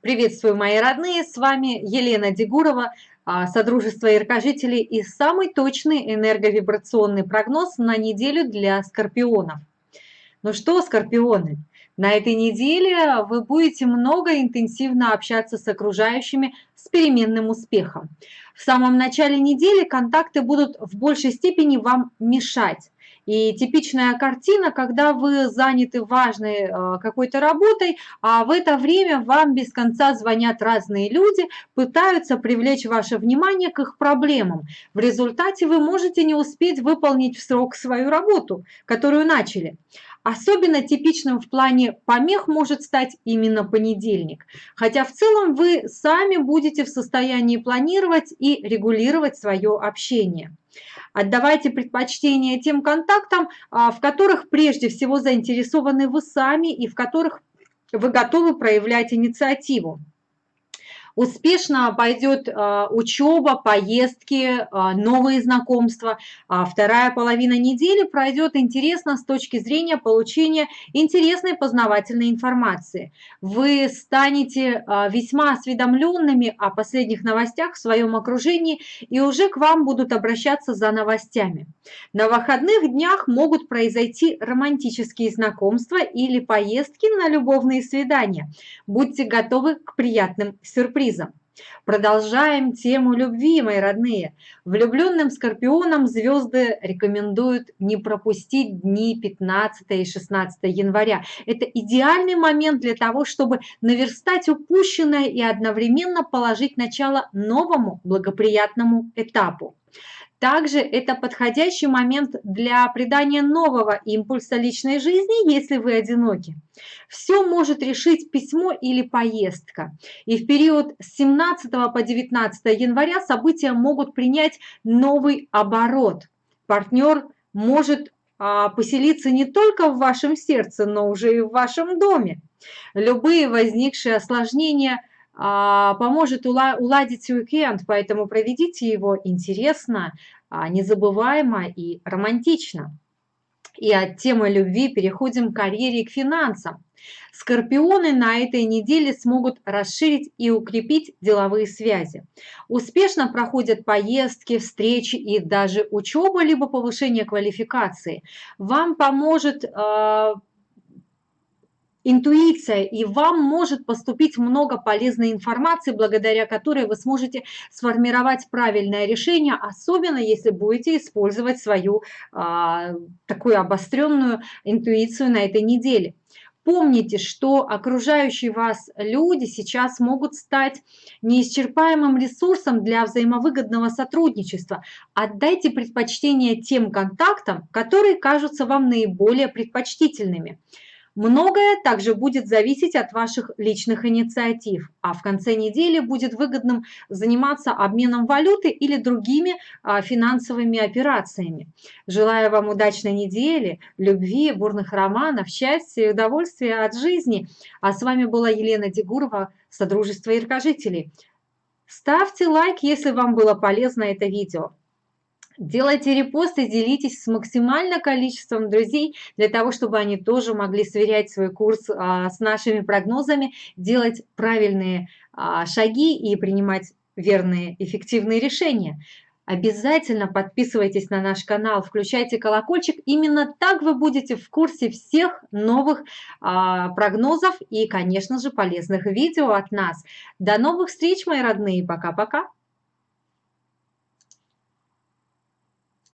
Приветствую, мои родные! С вами Елена Дегурова, а, Содружество яркожителей и самый точный энерговибрационный прогноз на неделю для скорпионов. Ну что, скорпионы, на этой неделе вы будете много интенсивно общаться с окружающими с переменным успехом. В самом начале недели контакты будут в большей степени вам мешать. И типичная картина, когда вы заняты важной э, какой-то работой, а в это время вам без конца звонят разные люди, пытаются привлечь ваше внимание к их проблемам. В результате вы можете не успеть выполнить в срок свою работу, которую начали. Особенно типичным в плане помех может стать именно понедельник. Хотя в целом вы сами будете в состоянии планировать и регулировать свое общение. Отдавайте предпочтение тем контактам, а, в которых прежде всего заинтересованы вы сами и в которых вы готовы проявлять инициативу. Успешно пойдет а, учеба, поездки, а, новые знакомства. А вторая половина недели пройдет интересно с точки зрения получения интересной познавательной информации. Вы станете весьма осведомленными о последних новостях в своем окружении и уже к вам будут обращаться за новостями. На выходных днях могут произойти романтические знакомства или поездки на любовные свидания. Будьте готовы к приятным сюрпризам сюрпризом. Продолжаем тему любви, мои родные. Влюбленным скорпионам звезды рекомендуют не пропустить дни 15 и 16 января. Это идеальный момент для того, чтобы наверстать упущенное и одновременно положить начало новому благоприятному этапу. Также это подходящий момент для придания нового импульса личной жизни, если вы одиноки. Все может решить письмо или поездка. И в период с 17 по 19 января события могут принять новый оборот. Партнер может а, поселиться не только в вашем сердце, но уже и в вашем доме. Любые возникшие осложнения – поможет уладить уикенд, поэтому проведите его интересно, а, незабываемо и романтично. И от темы любви переходим к карьере и к финансам. Скорпионы на этой неделе смогут расширить и укрепить деловые связи. Успешно проходят поездки, встречи и даже учеба, либо повышение квалификации. Вам поможет э, интуиция, и вам может поступить много полезной информации, благодаря которой вы сможете сформировать правильное решение, особенно если будете использовать свою а, такую обостренную интуицию на этой неделе. Помните, что окружающие вас люди сейчас могут стать неисчерпаемым ресурсом для взаимовыгодного сотрудничества. Отдайте предпочтение тем контактам, которые кажутся вам наиболее предпочтительными. Многое также будет зависеть от ваших личных инициатив, а в конце недели будет выгодным заниматься обменом валюты или другими а, финансовыми операциями. Желаю вам удачной недели, любви, бурных романов, счастья и удовольствия от жизни. А с вами была Елена Дегурова, Содружество Иркожителей. Ставьте лайк, если вам было полезно это видео. Делайте репосты, делитесь с максимальным количеством друзей, для того, чтобы они тоже могли сверять свой курс а, с нашими прогнозами, делать правильные а, шаги и принимать верные, эффективные решения. Обязательно подписывайтесь на наш канал, включайте колокольчик. Именно так вы будете в курсе всех новых а, прогнозов и, конечно же, полезных видео от нас. До новых встреч, мои родные. Пока-пока.